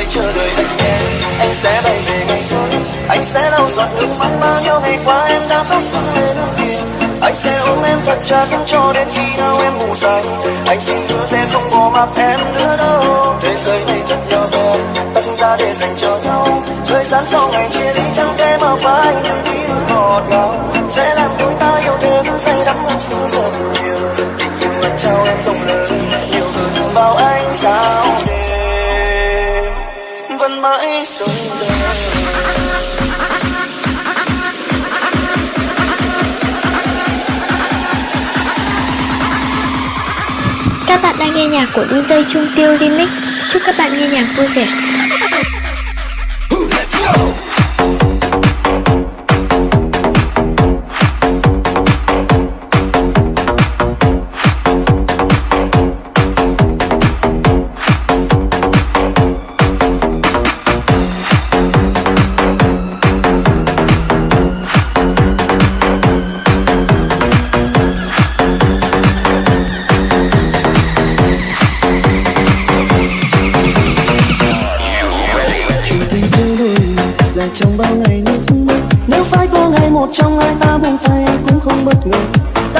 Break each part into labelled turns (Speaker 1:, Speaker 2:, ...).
Speaker 1: hãy chờ đợi anh nhé. Anh sẽ bay về ngày thôi anh sẽ lau giọt nước mắt bao nhiêu ngày qua, em đã khóc phương lên anh sẽ ôm em thật chặt cho đến khi nào em ngủ say. Anh xin hứa sẽ không bỏ mặc em nữa đâu. Thế giới này thật nhỏ bé, ta sinh ra để dành cho nhau. Thời gian sau ngày chia ly, chẳng thể mà phải những ký ức ngọt ngào.
Speaker 2: Đang nghe nhạc của DJ Trung Tiêu Remix. Chúc các bạn nghe nhạc vui vẻ.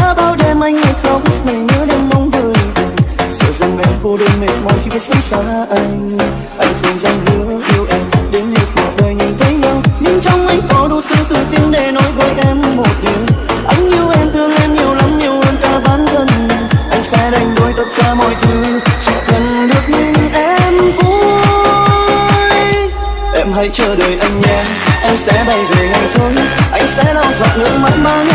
Speaker 1: Đã bao đêm anh hay khóc ngày nhớ đêm mong vời sợ rằng em cô đơn mệt mỏi khi phải sống xa anh. Anh không dám hứa yêu em, đến hết cuộc đời nhìn thấy nhau. Nhưng trong anh có đủ sự tự tin để nói với em một điều. Anh yêu em, thương em nhiều lắm nhiều hơn cả bản thân. Anh sẽ đánh đổi tất cả mọi thứ, chỉ cần được nhìn em vui. Em hãy chờ đợi anh nhé anh sẽ bay về ngày thôi. Anh sẽ lau giọt nước mắt mang.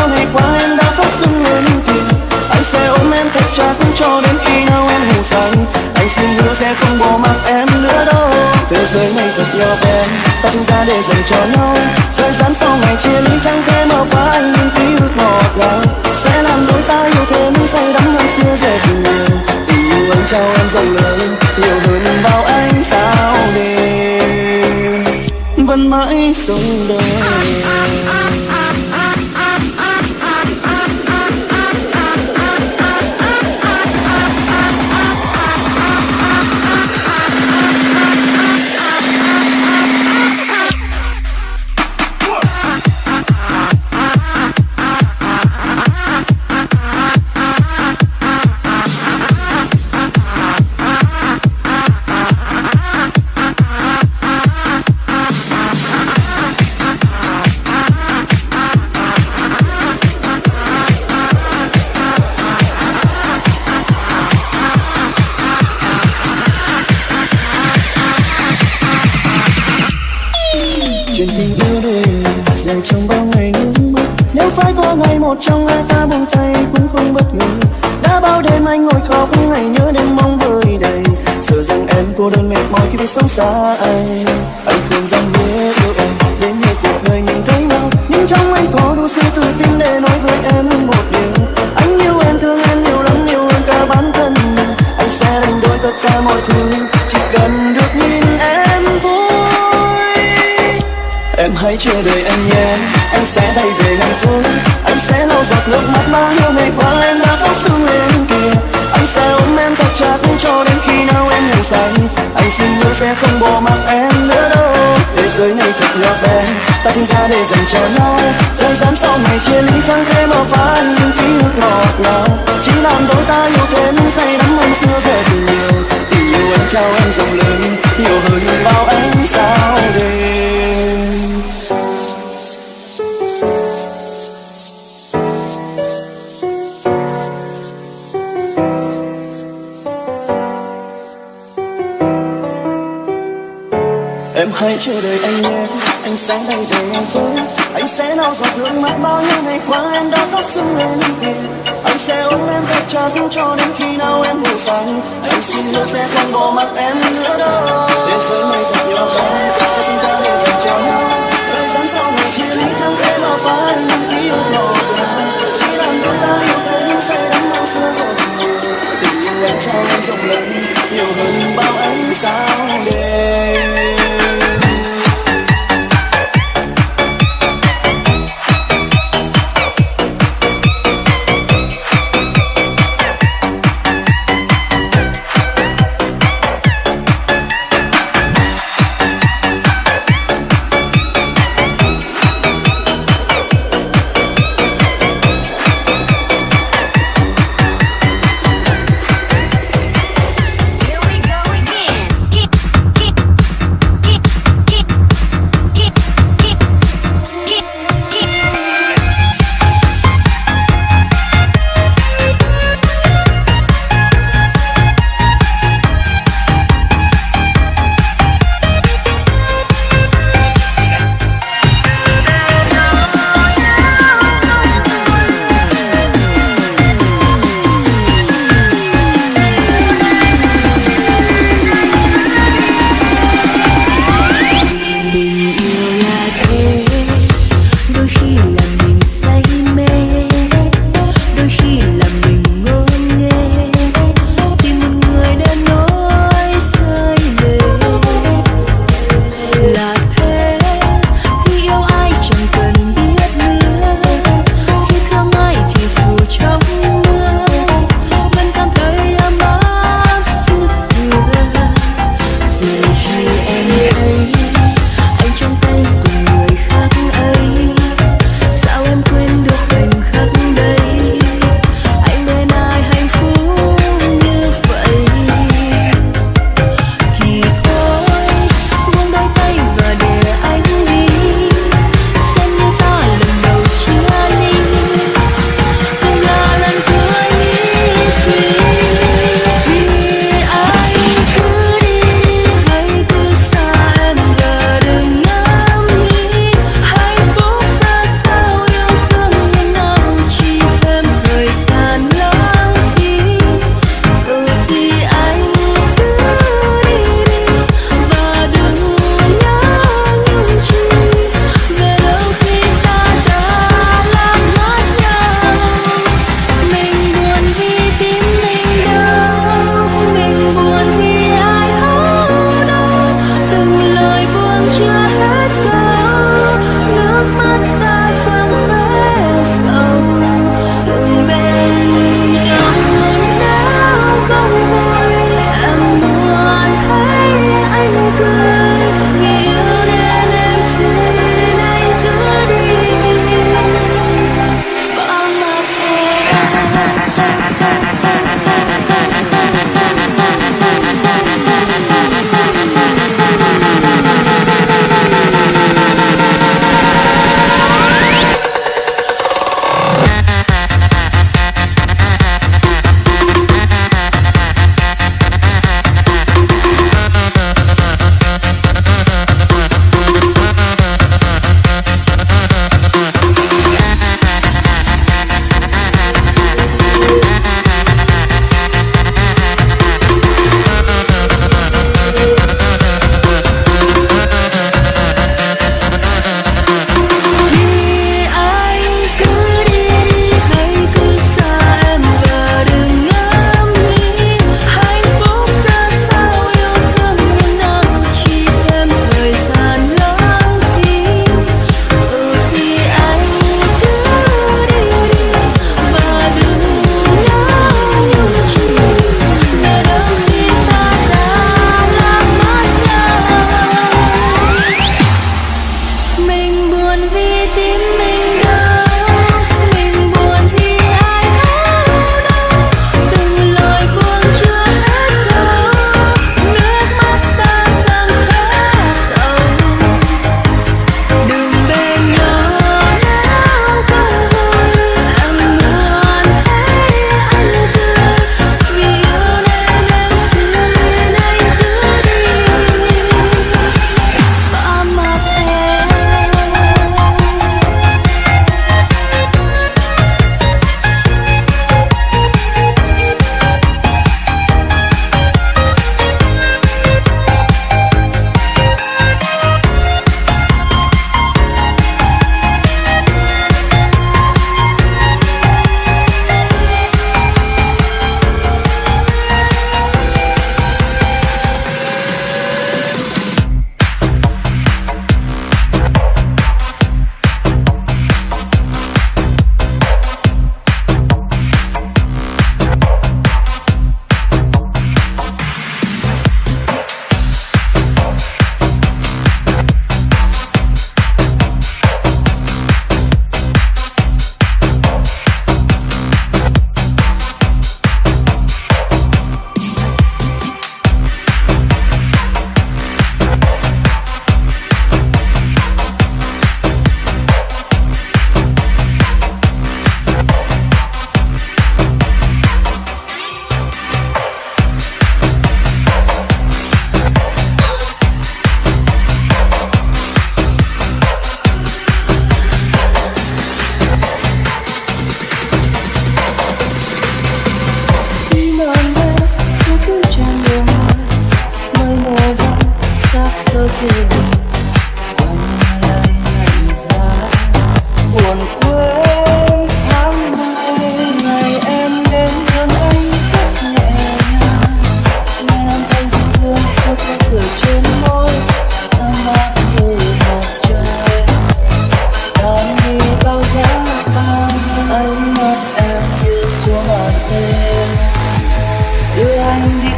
Speaker 1: Chắc cho đến khi nào em ngủ say. Anh xin hứa sẽ không bỏ mặc em nữa đâu. Thế giới này thật nhỏ bé, ta sinh ra để dành cho nhau. Thời gian sau ngày chia ly chẳng thể mà phá những ký ức ngọt ngào. Chuyện tình yêu đôi dài trong bao ngày nước mắt nếu phải có ngày một trong hai ta buông tay, cũng không bất ngờ. Đã bao đêm anh ngồi khóc, ngày nhớ đêm mong vơi đầy. Sợ rằng em cô đơn mệt mỏi khi phải sống xa anh anh không dám hứa yêu em, đến hết cuộc đời nhìn thấy nhau. Nhưng trong anh có đủ sự tự tin để nói với em một điều. Anh yêu em, thương em nhiều lắm, yêu hơn cả bản thân mình. Anh sẽ đánh đổi tất cả mọi thứ. Hãy chờ đợi anh nhé. Anh sẽ bay về năm phút Anh sẽ lau giọt nước mắt mà hiểu ngày qua em đã khóc thương lên kìa Anh sẽ ôm em thật chặt cho đến khi nào em ngủ say Anh xin hứa sẽ không bỏ mặc em nữa đâu. Thế giới này thật nhỏ bé Ta sinh ra để dành cho nhau. Thời gian sau ngày chia ly chẳng thể mà phá những ký ức ngọt ngào. Chỉ làm đôi ta yêu thêm, say đắm hơn xưa về tình yêu. Tình yêu anh trao em rộng lớn, Nhiều hơn bao bao nhiêu ngày qua Em đã khóc sưng lên kia Anh sẽ ôm em thật chặt cho đến khi nào em ngủ say Anh xin hứa sẽ không bỏ mặc em.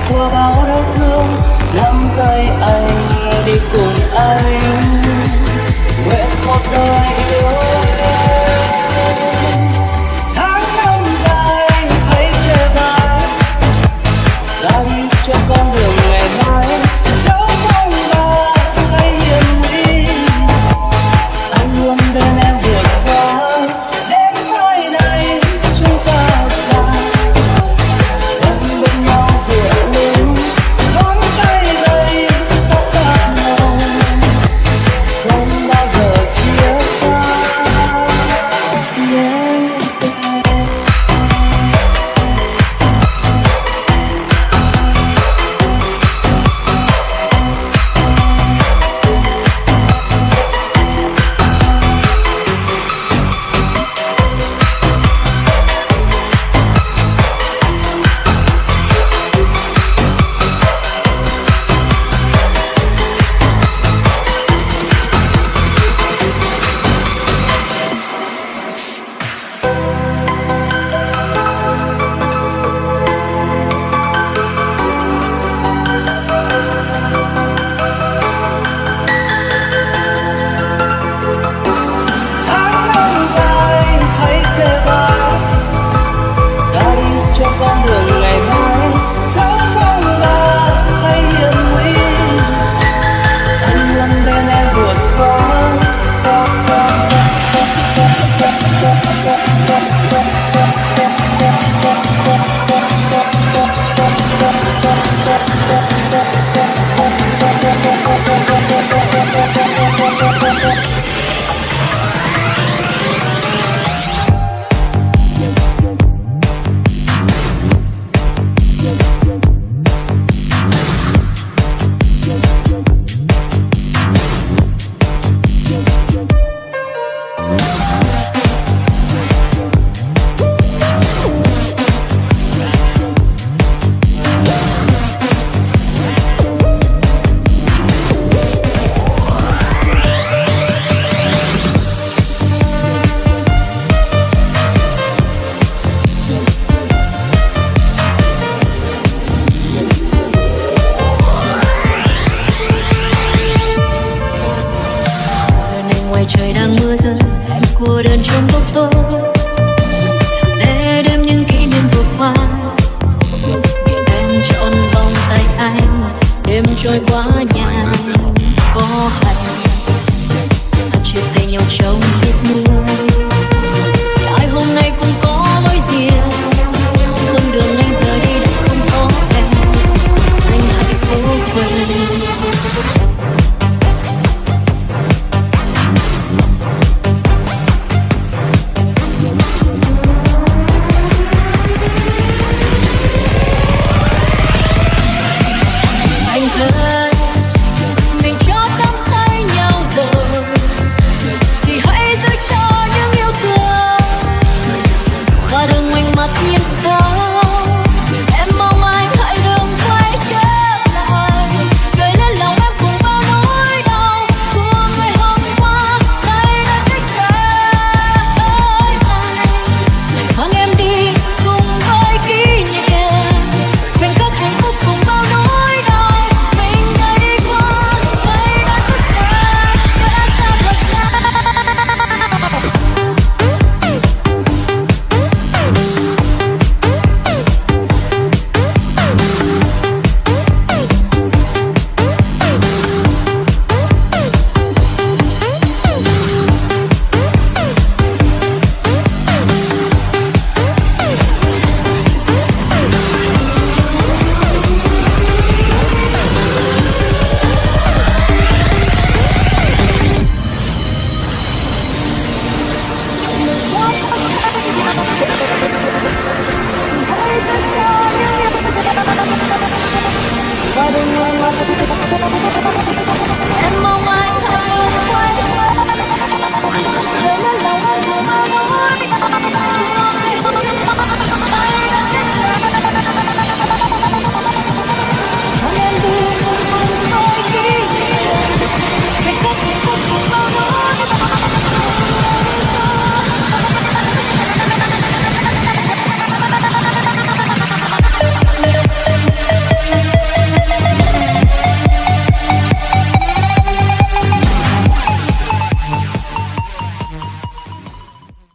Speaker 1: của bao
Speaker 3: đau thương nắm tay anh đi cùng anh. Nguyện một đời cô đơn trong bóng tối 何?